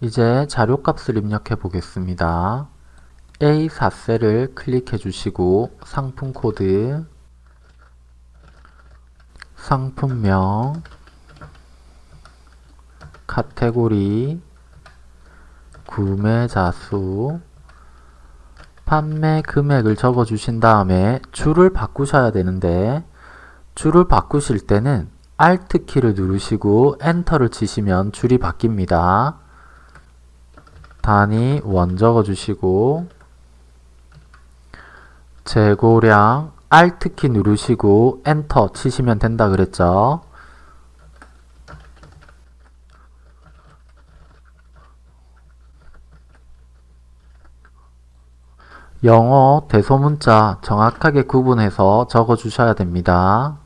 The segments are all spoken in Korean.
이제 자료값을 입력해 보겠습니다. A4셀을 클릭해 주시고 상품 코드 상품명 카테고리 구매자 수 판매 금액을 적어 주신 다음에 줄을 바꾸셔야 되는데 줄을 바꾸실 때는 Alt 키를 누르시고 엔터를 치시면 줄이 바뀝니다. 단위 원 적어 주시고 재고량 Alt 키 누르시고 엔터 치시면 된다 그랬죠. 영어 대소문자 정확하게 구분해서 적어 주셔야 됩니다.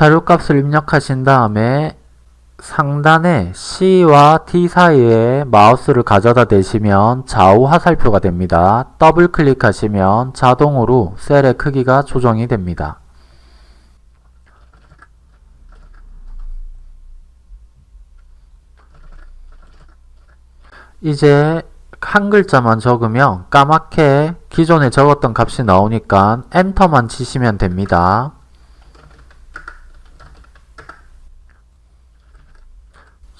자료값을 입력하신 다음에 상단에 C와 T 사이에 마우스를 가져다 대시면 좌우 화살표가 됩니다. 더블 클릭하시면 자동으로 셀의 크기가 조정이 됩니다. 이제 한 글자만 적으면 까맣게 기존에 적었던 값이 나오니까 엔터만 치시면 됩니다.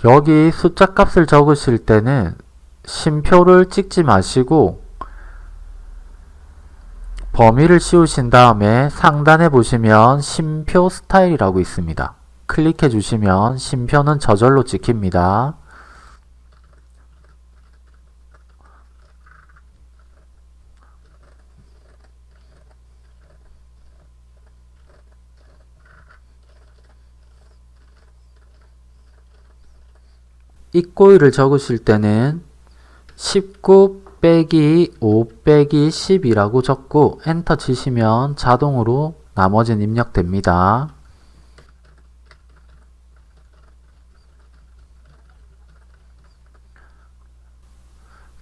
여기 숫자 값을 적으실 때는 심표를 찍지 마시고 범위를 씌우신 다음에 상단에 보시면 심표 스타일이라고 있습니다. 클릭해 주시면 심표는 저절로 찍힙니다. 입고일을 적으실 때는 19 빼기 5 빼기 10이라고 적고 엔터 치시면 자동으로 나머지는 입력됩니다.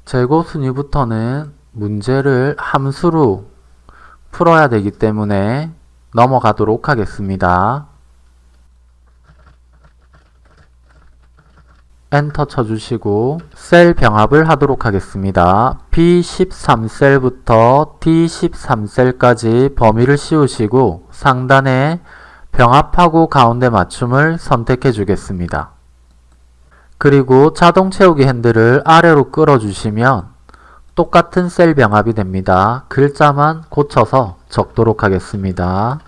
재고 순위부터는 문제를 함수로 풀어야 되기 때문에 넘어가도록 하겠습니다. 엔터 쳐주시고 셀 병합을 하도록 하겠습니다. B13셀부터 D13셀까지 범위를 씌우시고 상단에 병합하고 가운데 맞춤을 선택해 주겠습니다. 그리고 자동 채우기 핸들을 아래로 끌어주시면 똑같은 셀 병합이 됩니다. 글자만 고쳐서 적도록 하겠습니다.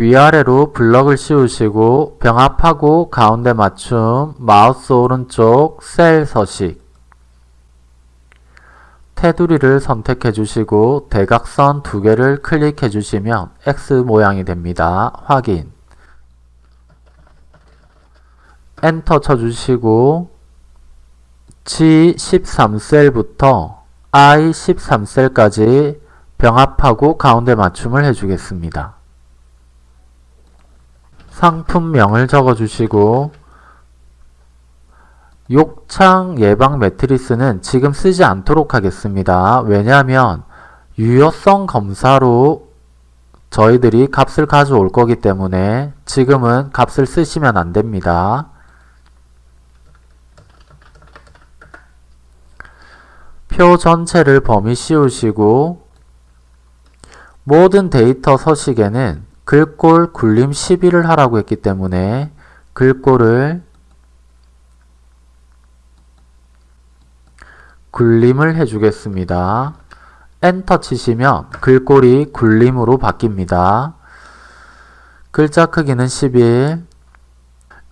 위아래로 블럭을 씌우시고 병합하고 가운데 맞춤 마우스 오른쪽 셀 서식 테두리를 선택해 주시고 대각선 두 개를 클릭해 주시면 X 모양이 됩니다. 확인 엔터 쳐주시고 G13셀부터 I13셀까지 병합하고 가운데 맞춤을 해주겠습니다. 상품명을 적어주시고 욕창 예방 매트리스는 지금 쓰지 않도록 하겠습니다. 왜냐하면 유효성 검사로 저희들이 값을 가져올 거기 때문에 지금은 값을 쓰시면 안됩니다. 표 전체를 범위 씌우시고 모든 데이터 서식에는 글꼴 굴림 12를 하라고 했기 때문에 글꼴을 굴림을 해주겠습니다. 엔터 치시면 글꼴이 굴림으로 바뀝니다. 글자 크기는 11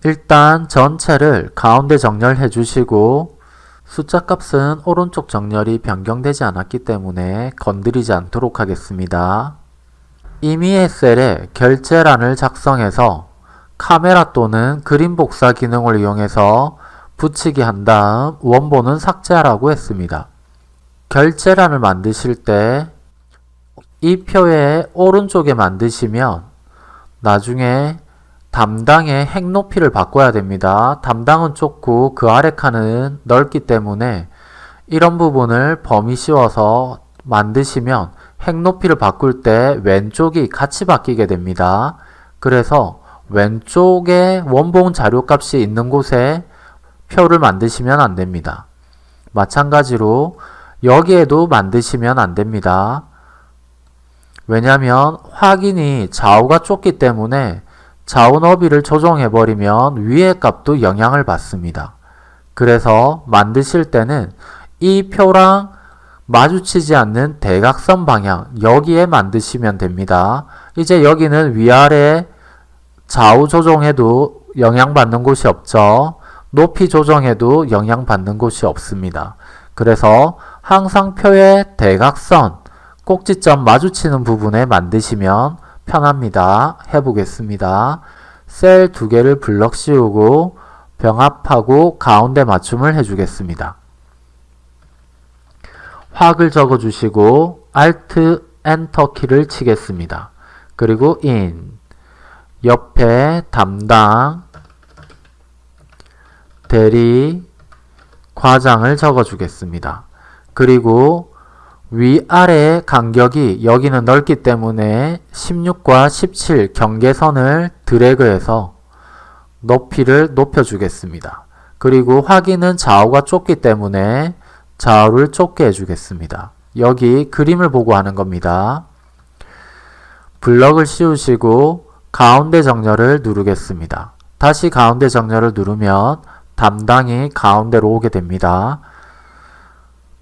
일단 전체를 가운데 정렬해 주시고 숫자 값은 오른쪽 정렬이 변경되지 않았기 때문에 건드리지 않도록 하겠습니다. 이미의 셀에 결제란을 작성해서 카메라 또는 그림 복사 기능을 이용해서 붙이기 한 다음 원본은 삭제하라고 했습니다. 결제란을 만드실 때 이 표의 오른쪽에 만드시면 나중에 담당의 핵 높이를 바꿔야 됩니다. 담당은 좁고 그 아래 칸은 넓기 때문에 이런 부분을 범위 씌워서 만드시면 핵 높이를 바꿀 때 왼쪽이 같이 바뀌게 됩니다. 그래서 왼쪽에 원본 자료값이 있는 곳에 표를 만드시면 안 됩니다. 마찬가지로 여기에도 만드시면 안 됩니다. 왜냐하면 확인이 좌우가 좁기 때문에 좌우 너비를 조정해버리면 위의 값도 영향을 받습니다. 그래서 만드실 때는 이 표랑 마주치지 않는 대각선 방향 여기에 만드시면 됩니다. 이제 여기는 위아래 좌우 조정해도 영향받는 곳이 없죠. 높이 조정해도 영향받는 곳이 없습니다. 그래서 항상 표의 대각선 꼭지점 마주치는 부분에 만드시면 편합니다. 해보겠습니다. 셀 두 개를 블럭 씌우고 병합하고 가운데 맞춤을 해주겠습니다. 확을 적어주시고 Alt Enter 키를 치겠습니다. 그리고 in 옆에 담당 대리 과장을 적어주겠습니다. 그리고 위아래 간격이 여기는 넓기 때문에 16과 17 경계선을 드래그해서 높이를 높여주겠습니다. 그리고 확인은 좌우가 좁기 때문에 좌우를 좁게 해주겠습니다. 여기 그림을 보고 하는 겁니다. 블럭을 씌우시고 가운데 정렬을 누르겠습니다. 다시 가운데 정렬을 누르면 담당이 가운데로 오게 됩니다.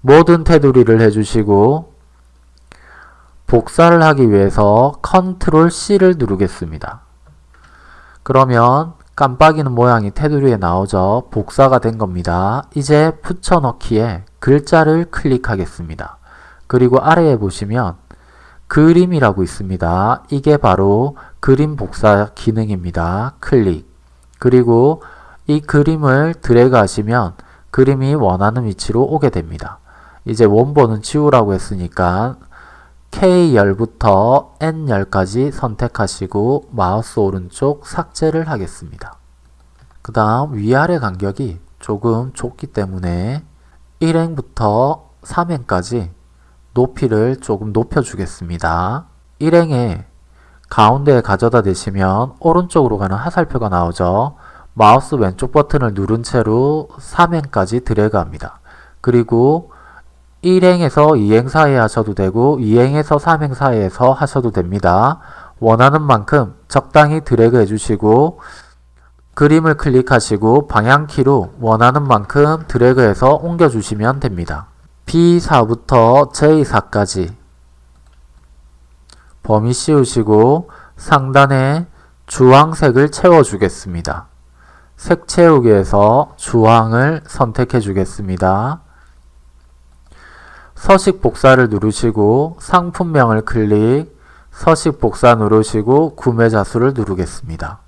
모든 테두리를 해주시고 복사를 하기 위해서 컨트롤 C를 누르겠습니다. 그러면 깜빡이는 모양이 테두리에 나오죠. 복사가 된 겁니다. 이제 붙여넣기에 글자를 클릭하겠습니다. 그리고 아래에 보시면 그림이라고 있습니다. 이게 바로 그림 복사 기능입니다. 클릭. 그리고 이 그림을 드래그 하시면 그림이 원하는 위치로 오게 됩니다. 이제 원본은 지우라고 했으니까 K열부터 N열까지 선택하시고 마우스 오른쪽 삭제를 하겠습니다. 그 다음 위아래 간격이 조금 좁기 때문에 1행부터 3행까지 높이를 조금 높여주겠습니다. 1행에 가운데에 가져다 대시면 오른쪽으로 가는 화살표가 나오죠. 마우스 왼쪽 버튼을 누른 채로 3행까지 드래그합니다. 그리고 1행에서 2행 사이에 하셔도 되고 2행에서 3행 사이에서 하셔도 됩니다. 원하는 만큼 적당히 드래그 해주시고 그림을 클릭하시고 방향키로 원하는 만큼 드래그해서 옮겨주시면 됩니다. B4부터 J4까지 범위 씌우시고 상단에 주황색을 채워주겠습니다. 색 채우기에서 주황을 선택해 주겠습니다. 서식 복사를 누르시고 상품명을 클릭, 서식 복사 누르시고 구매자 수를 누르겠습니다.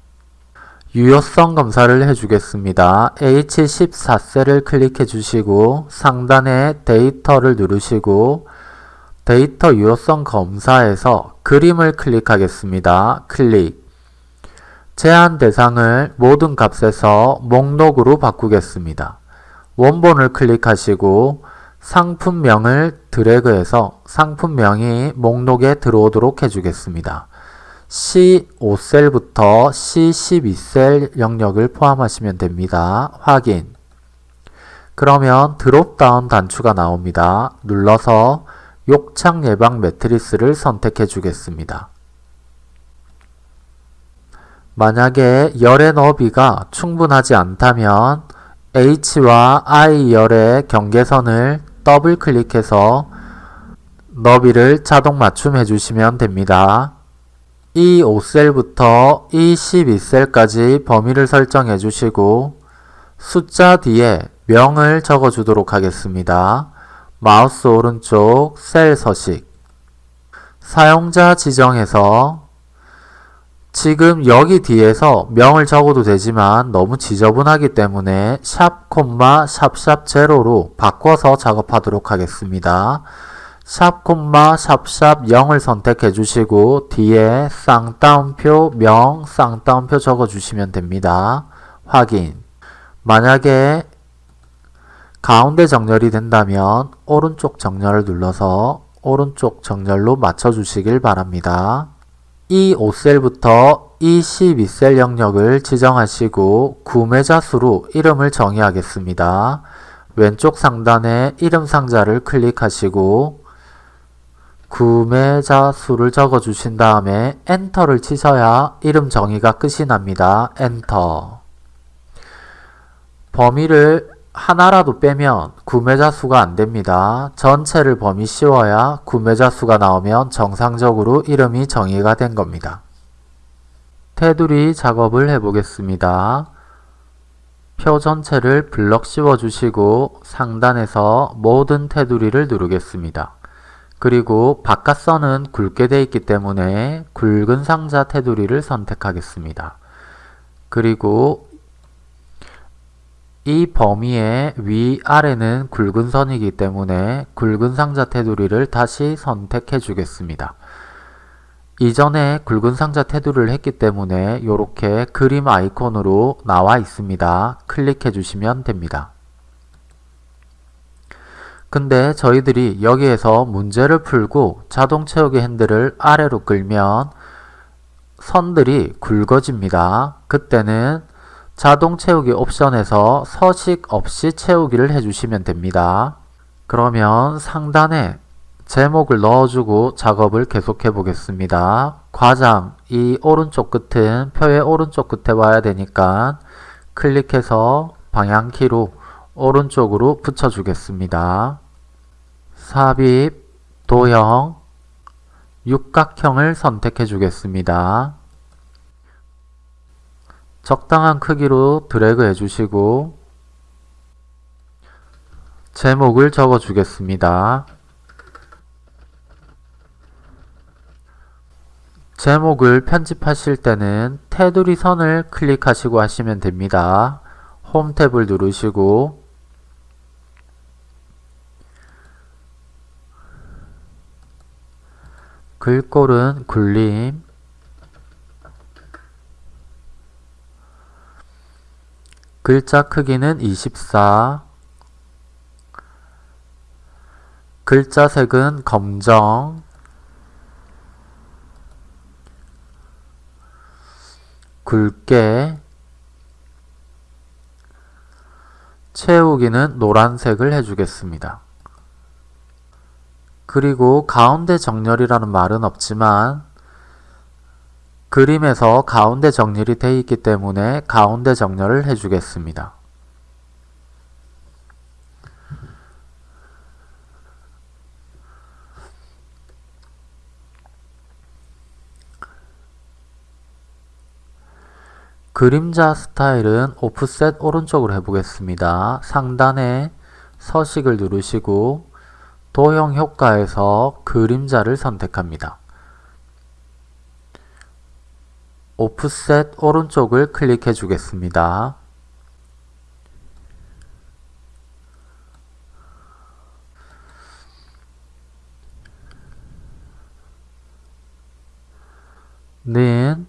유효성 검사를 해주겠습니다. H14셀을 클릭해 주시고 상단에 데이터를 누르시고 데이터 유효성 검사에서 그림을 클릭하겠습니다. 클릭 제한 대상을 모든 값에서 목록으로 바꾸겠습니다. 원본을 클릭하시고 상품명을 드래그해서 상품명이 목록에 들어오도록 해주겠습니다. C5셀부터 C12셀 영역을 포함하시면 됩니다. 확인 그러면 드롭다운 단추가 나옵니다. 눌러서 욕창 예방 매트리스를 선택해 주겠습니다. 만약에 열의 너비가 충분하지 않다면 H와 I 열의 경계선을 더블 클릭해서 너비를 자동 맞춤 해 주시면 됩니다. E5셀부터 E12셀까지 범위를 설정해 주시고 숫자 뒤에 명을 적어 주도록 하겠습니다. 마우스 오른쪽 셀 서식 사용자 지정에서 지금 여기 뒤에서 명을 적어도 되지만 너무 지저분하기 때문에 샵 콤마 샵샵 제로로 바꿔서 작업하도록 하겠습니다. 샵 콤마 샵샵 0을 선택해 주시고 뒤에 쌍따옴표 명 쌍따옴표 적어 주시면 됩니다. 확인 만약에 가운데 정렬이 된다면 오른쪽 정렬을 눌러서 오른쪽 정렬로 맞춰 주시길 바랍니다. 이 5셀부터 이 12셀 영역을 지정하시고 구매자 수로 이름을 정의하겠습니다. 왼쪽 상단에 이름 상자를 클릭하시고 구매자 수를 적어 주신 다음에 엔터를 치셔야 이름 정의가 끝이 납니다. 엔터 범위를 하나라도 빼면 구매자 수가 안됩니다. 전체를 범위 씌워야 구매자 수가 나오면 정상적으로 이름이 정의가 된 겁니다. 테두리 작업을 해보겠습니다. 표 전체를 블럭 씌워주시고 상단에서 모든 테두리를 누르겠습니다. 그리고 바깥선은 굵게 되어 있기 때문에 굵은 상자 테두리를 선택하겠습니다. 그리고 이 범위의 위아래는 굵은 선이기 때문에 굵은 상자 테두리를 다시 선택해 주겠습니다. 이전에 굵은 상자 테두리를 했기 때문에 이렇게 그림 아이콘으로 나와 있습니다. 클릭해 주시면 됩니다. 근데 저희들이 여기에서 문제를 풀고 자동 채우기 핸들을 아래로 끌면 선들이 굵어집니다. 그때는 자동 채우기 옵션에서 서식 없이 채우기를 해주시면 됩니다. 그러면 상단에 제목을 넣어주고 작업을 계속해 보겠습니다. 과장 이 오른쪽 끝은 표의 오른쪽 끝에 와야 되니까 클릭해서 방향키로 오른쪽으로 붙여주겠습니다. 삽입, 도형, 육각형을 선택해 주겠습니다. 적당한 크기로 드래그 해주시고 제목을 적어 주겠습니다. 제목을 편집하실 때는 테두리 선을 클릭하시고 하시면 됩니다. 홈 탭을 누르시고 글꼴은 굴림 글자 크기는 24 글자 색은 검정. 굵게. 채우기는 노란색을 해주겠습니다. 그리고 가운데 정렬이라는 말은 없지만 그림에서 가운데 정렬이 되어 있기 때문에 가운데 정렬을 해주겠습니다. 그림자 스타일은 오프셋 오른쪽으로 해보겠습니다. 상단에 서식을 누르시고 도형 효과에서 그림자를 선택합니다. 오프셋 오른쪽을 클릭해 주겠습니다. 는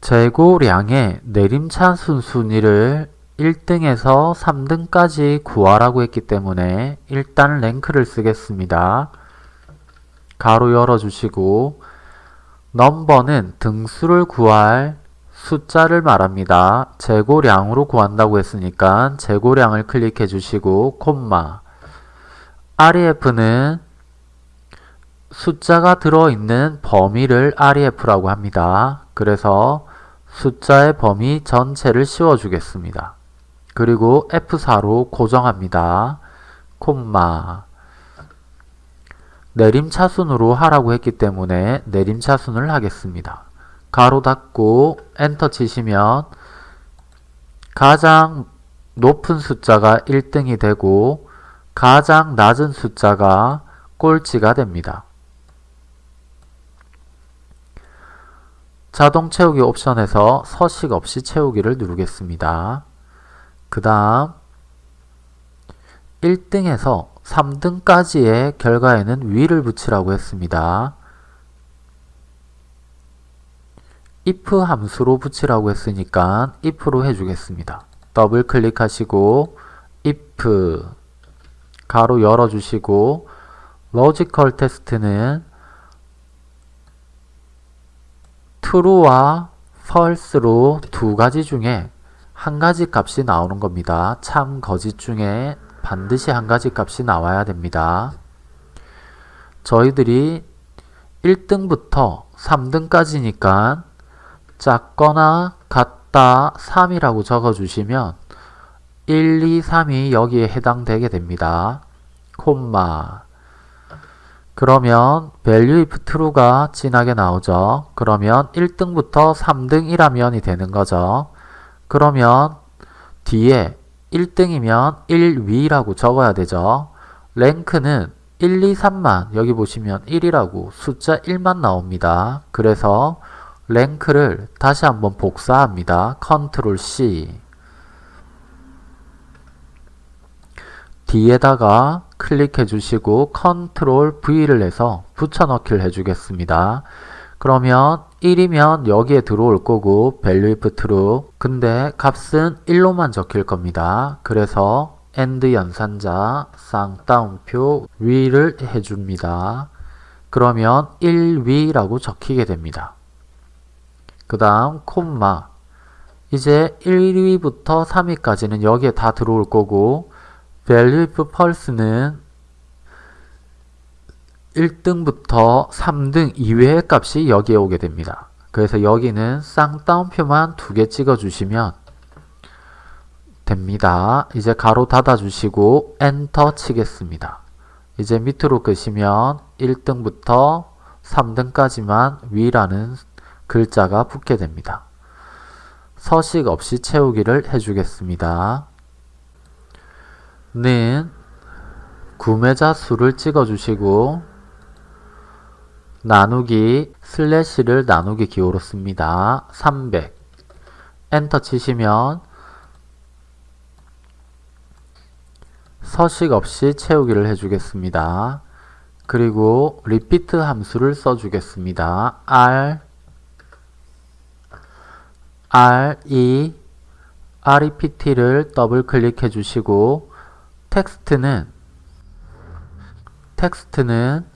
재고량의 내림차순 순위를 1등에서 3등까지 구하라고 했기 때문에 일단 랭크를 쓰겠습니다. 가로 열어주시고 넘버는 등수를 구할 숫자를 말합니다. 재고량으로 구한다고 했으니까 재고량을 클릭해 주시고 콤마 REF는 숫자가 들어있는 범위를 REF라고 합니다. 그래서 숫자의 범위 전체를 씌워주겠습니다. 그리고 F4로 고정합니다. 콤마 내림차순으로 하라고 했기 때문에 내림차순을 하겠습니다. 가로 닫고 엔터 치시면 가장 높은 숫자가 1등이 되고 가장 낮은 숫자가 꼴찌가 됩니다. 자동 채우기 옵션에서 서식 없이 채우기를 누르겠습니다. 그 다음 1등에서 3등까지의 결과에는 위를 붙이라고 했습니다. if 함수로 붙이라고 했으니까 if로 해주겠습니다. 더블 클릭하시고 if 가로 열어주시고 logical test는 true와 false로 두 가지 중에 한 가지 값이 나오는 겁니다. 참 거짓 중에 반드시 한 가지 값이 나와야 됩니다. 저희들이 1등부터 3등까지니까 작거나 같다 3이라고 적어주시면 1, 2, 3이 여기에 해당되게 됩니다. 콤마 그러면 value if true가 진하게 나오죠. 그러면 1등부터 3등 이라면이 되는 거죠. 그러면 뒤에 1등이면 1위라고 적어야 되죠. rank는 1, 2, 3만 여기 보시면 1이라고 숫자 1만 나옵니다. 그래서 rank를 다시 한번 복사합니다. 컨트롤 C 뒤에다가 클릭해 주시고 컨트롤 V를 해서 붙여넣기를 해주겠습니다. 그러면 1이면 여기에 들어올 거고 value if true 근데 값은 1로만 적힐 겁니다. 그래서 and 연산자 쌍따옴표 위를 해줍니다. 그러면 1위라고 적히게 됩니다. 그 다음 콤마 이제 1위부터 3위까지는 여기에 다 들어올 거고 value if false는 1등부터 3등 이외의 값이 여기에 오게 됩니다. 그래서 여기는 쌍따옴표만 두 개 찍어 주시면 됩니다. 이제 가로 닫아 주시고 엔터 치겠습니다. 이제 밑으로 끄시면 1등부터 3등까지만 위라는 글자가 붙게 됩니다. 서식 없이 채우기를 해주겠습니다. 는 구매자 수를 찍어주시고 나누기 슬래시를 나누기 기호로 씁니다. 300 엔터 치시면 서식 없이 채우기를 해주겠습니다. 그리고 repeat 함수를 써주겠습니다. r r e rept를 더블 클릭해 주시고 텍스트는 텍스트는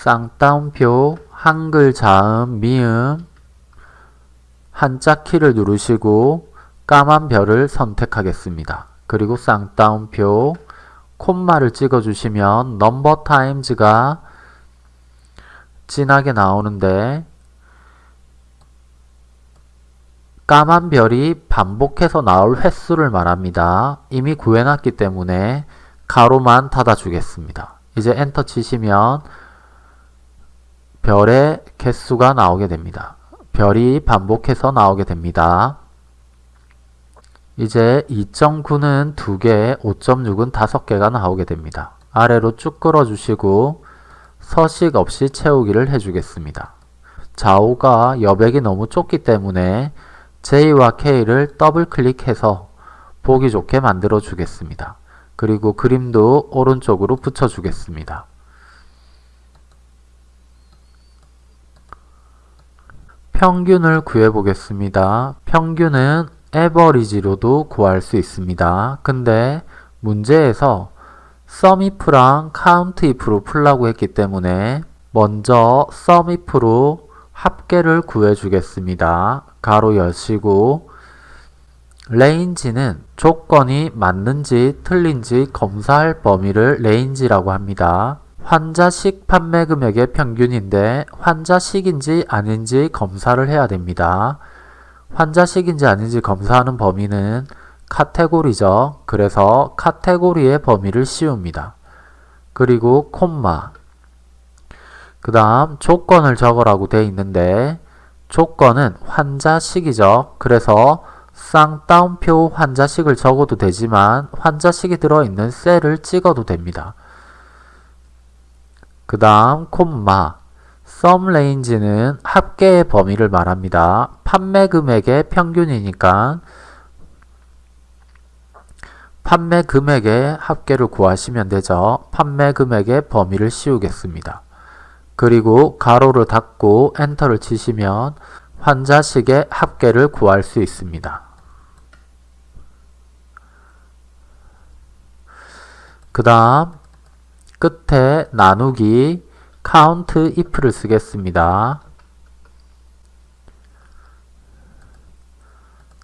쌍따옴표 한글 자음 미음 한자 키를 누르시고 까만 별을 선택하겠습니다. 그리고 쌍따옴표 콤마를 찍어주시면 넘버 타임즈가 진하게 나오는데 까만 별이 반복해서 나올 횟수를 말합니다. 이미 구해놨기 때문에 가로만 닫아주겠습니다. 이제 엔터 치시면 별의 개수가 나오게 됩니다. 별이 반복해서 나오게 됩니다. 이제 2.9는 2개, 5.6은 5개가 나오게 됩니다. 아래로 쭉 끌어주시고 서식 없이 채우기를 해주겠습니다. 좌우가 여백이 너무 좁기 때문에 J와 K를 더블 클릭해서 보기 좋게 만들어 주겠습니다. 그리고 그림도 오른쪽으로 붙여주겠습니다. 평균을 구해보겠습니다. 평균은 average로도 구할 수 있습니다. 근데 문제에서 sumif랑 countif로 풀라고 했기 때문에 먼저 sumif로 합계를 구해주겠습니다. 가로 여시고 range는 조건이 맞는지 틀린지 검사할 범위를 range라고 합니다. 환자식 판매 금액의 평균인데 환자식인지 아닌지 검사를 해야 됩니다. 환자식인지 아닌지 검사하는 범위는 카테고리죠. 그래서 카테고리의 범위를 씌웁니다. 그리고 콤마 그 다음 조건을 적으라고 되어 있는데 조건은 환자식이죠. 그래서 쌍따옴표 환자식을 적어도 되지만 환자식이 들어있는 셀을 찍어도 됩니다. 그 다음 콤마 sum range는 합계의 범위를 말합니다. 판매 금액의 평균이니까 판매 금액의 합계를 구하시면 되죠. 판매 금액의 범위를 씌우겠습니다. 그리고 가로를 닫고 엔터를 치시면 환자식의 합계를 구할 수 있습니다. 그 다음 끝에 나누기 count if를 쓰겠습니다.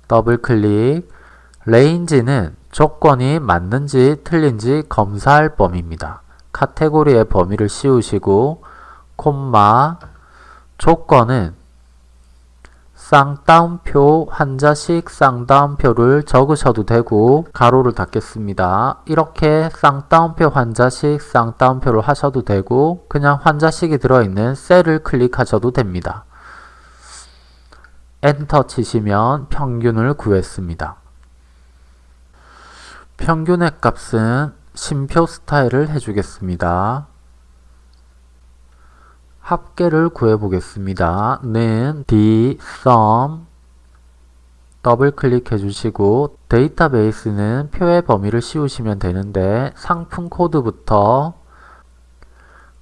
더블 클릭 range는 조건이 맞는지 틀린지 검사할 범위입니다. 카테고리의 범위를 씌우시고 콤마 조건은 쌍따옴표 환자식 쌍따옴표를 적으셔도 되고 가로를 닫겠습니다. 이렇게 쌍따옴표 환자식 쌍따옴표를 하셔도 되고 그냥 환자식이 들어있는 셀을 클릭하셔도 됩니다. 엔터 치시면 평균을 구했습니다. 평균의 값은 쉼표 스타일을 해주겠습니다. 합계를 구해보겠습니다. 는 dsum 더블 클릭해 주시고 데이터베이스는 표의 범위를 씌우시면 되는데 상품 코드부터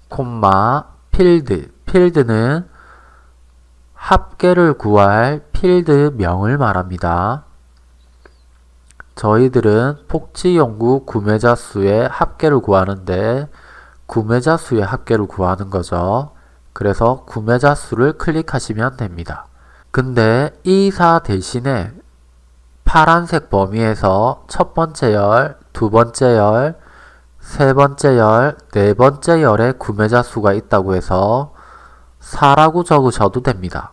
콤마 필드 필드는 합계를 구할 필드명을 말합니다. 저희들은 폭지연구 구매자 수의 합계를 구하는데 구매자 수의 합계를 구하는 거죠. 그래서 구매자 수를 클릭하시면 됩니다. 근데 이사 대신에 파란색 범위에서 첫 번째 열, 두 번째 열, 세 번째 열, 네 번째 열에 구매자 수가 있다고 해서 4라고 적으셔도 됩니다.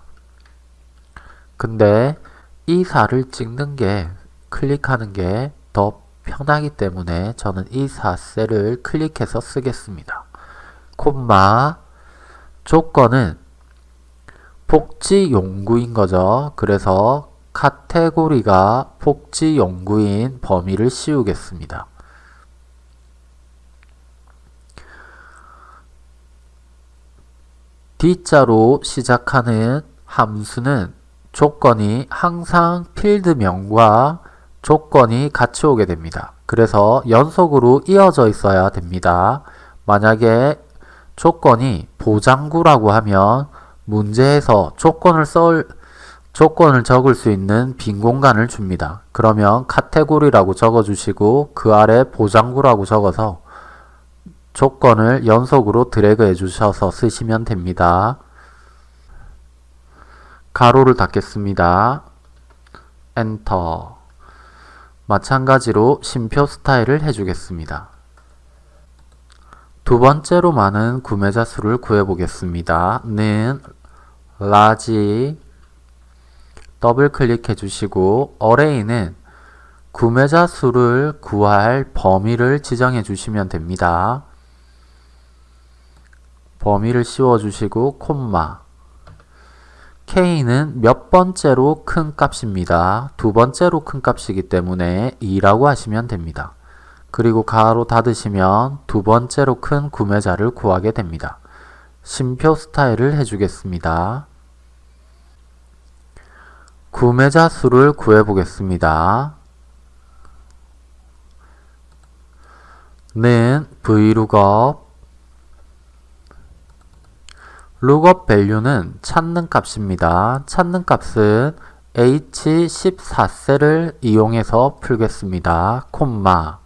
근데 이 4를 찍는 게 클릭하는 게 더 편하기 때문에 저는 이 4셀을 클릭해서 쓰겠습니다. 콤마 조건은 복지 연구인 거죠. 그래서 카테고리가 복지 연구인 범위를 씌우겠습니다. D자로 시작하는 함수는 조건이 항상 필드명과 조건이 같이 오게 됩니다. 그래서 연속으로 이어져 있어야 됩니다. 만약에 조건이 보장구라고 하면 문제에서 조건을 썰 조건을 적을 수 있는 빈 공간을 줍니다. 그러면 카테고리라고 적어주시고 그 아래 보장구라고 적어서 조건을 연속으로 드래그 해 주셔서 쓰시면 됩니다. 가로를 닫겠습니다. 엔터 마찬가지로 쉼표 스타일을 해주겠습니다. 두 번째로 많은 구매자 수를 구해보겠습니다. 는 large 더블 클릭해 주시고 array는 구매자 수를 구할 범위를 지정해 주시면 됩니다. 범위를 씌워 주시고 콤마 K는 몇 번째로 큰 값입니다. 두 번째로 큰 값이기 때문에 2라고 하시면 됩니다. 그리고 가로 닫으시면 두 번째로 큰 구매자를 구하게 됩니다. 심표 스타일을 해주겠습니다. 구매자 수를 구해보겠습니다. 는 vlookup lookup value는 찾는 값입니다. 찾는 값은 h14셀을 이용해서 풀겠습니다. 콤마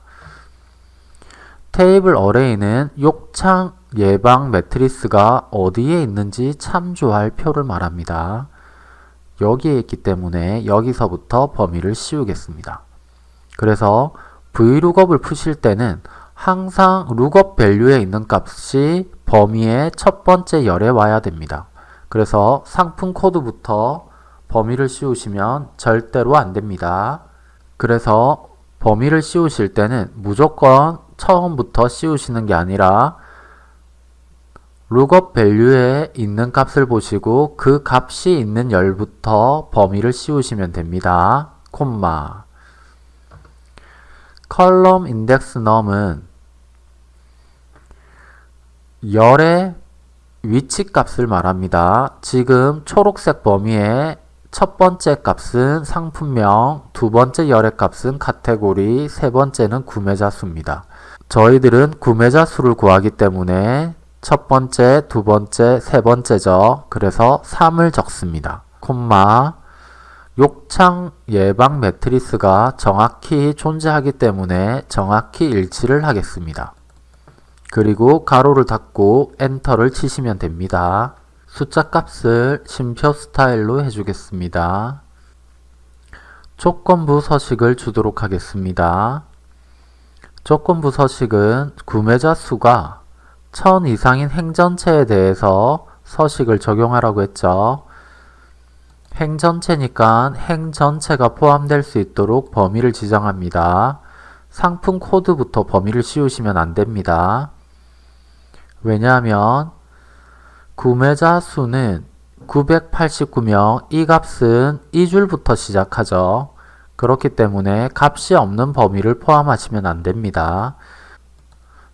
테이블 어레이는 욕창 예방 매트리스가 어디에 있는지 참조할 표를 말합니다. 여기에 있기 때문에 여기서부터 범위를 씌우겠습니다. 그래서 vlookup을 푸실 때는 항상 lookup 밸류에 있는 값이 범위의 첫 번째 열에 와야 됩니다. 그래서 상품 코드부터 범위를 씌우시면 절대로 안 됩니다. 그래서 범위를 씌우실 때는 무조건 처음부터 씌우시는 게 아니라 lookup value에 있는 값을 보시고 그 값이 있는 열부터 범위를 씌우시면 됩니다. 콤마 column index num은 열의 위치 값을 말합니다. 지금 초록색 범위에 첫 번째 값은 상품명, 두 번째 열의 값은 카테고리, 세 번째는 구매자 수입니다. 저희들은 구매자 수를 구하기 때문에 첫 번째, 두 번째, 세 번째죠. 그래서 3을 적습니다. 콤마 욕창 예방 매트리스가 정확히 존재하기 때문에 정확히 일치를 하겠습니다. 그리고 가로를 닫고 엔터를 치시면 됩니다. 숫자 값을 심표 스타일로 해주겠습니다. 조건부 서식을 주도록 하겠습니다. 조건부 서식은 구매자 수가 1000 이상인 행전체에 대해서 서식을 적용하라고 했죠. 행전체니까 행전체가 포함될 수 있도록 범위를 지정합니다. 상품 코드부터 범위를 씌우시면 안됩니다. 왜냐하면 구매자 수는 989명, 이 값은 이 줄부터 시작하죠. 그렇기 때문에 값이 없는 범위를 포함하시면 안됩니다.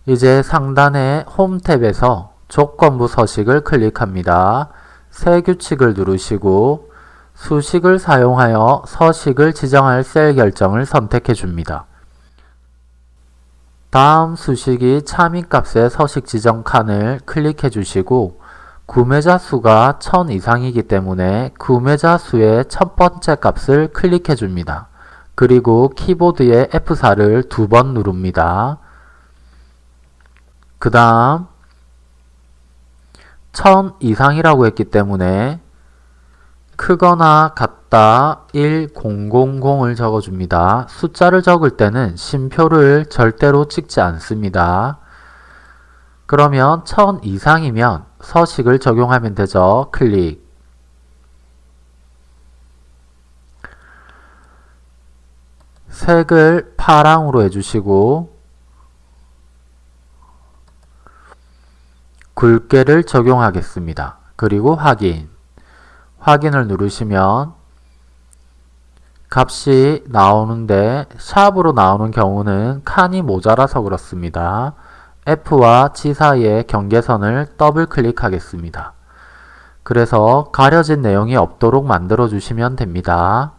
이제 상단의 홈 탭에서 조건부 서식을 클릭합니다. 새 규칙을 누르시고 수식을 사용하여 서식을 지정할 셀 결정을 선택해 줍니다. 다음 수식이 차민값의 서식 지정 칸을 클릭해 주시고 구매자 수가 1000 이상이기 때문에 구매자 수의 첫 번째 값을 클릭해 줍니다. 그리고 키보드의 F4를 두 번 누릅니다. 그 다음 1000 이상이라고 했기 때문에 크거나 같다 1000을 적어줍니다. 숫자를 적을 때는 심표를 절대로 찍지 않습니다. 그러면 1000 이상이면 서식을 적용하면 되죠. 클릭 색을 파랑으로 해주시고 굵게를 적용하겠습니다. 그리고 확인 확인을 누르시면 값이 나오는데 샵으로 나오는 경우는 칸이 모자라서 그렇습니다. F와 G 사이의 경계선을 더블 클릭하겠습니다. 그래서 가려진 내용이 없도록 만들어 주시면 됩니다.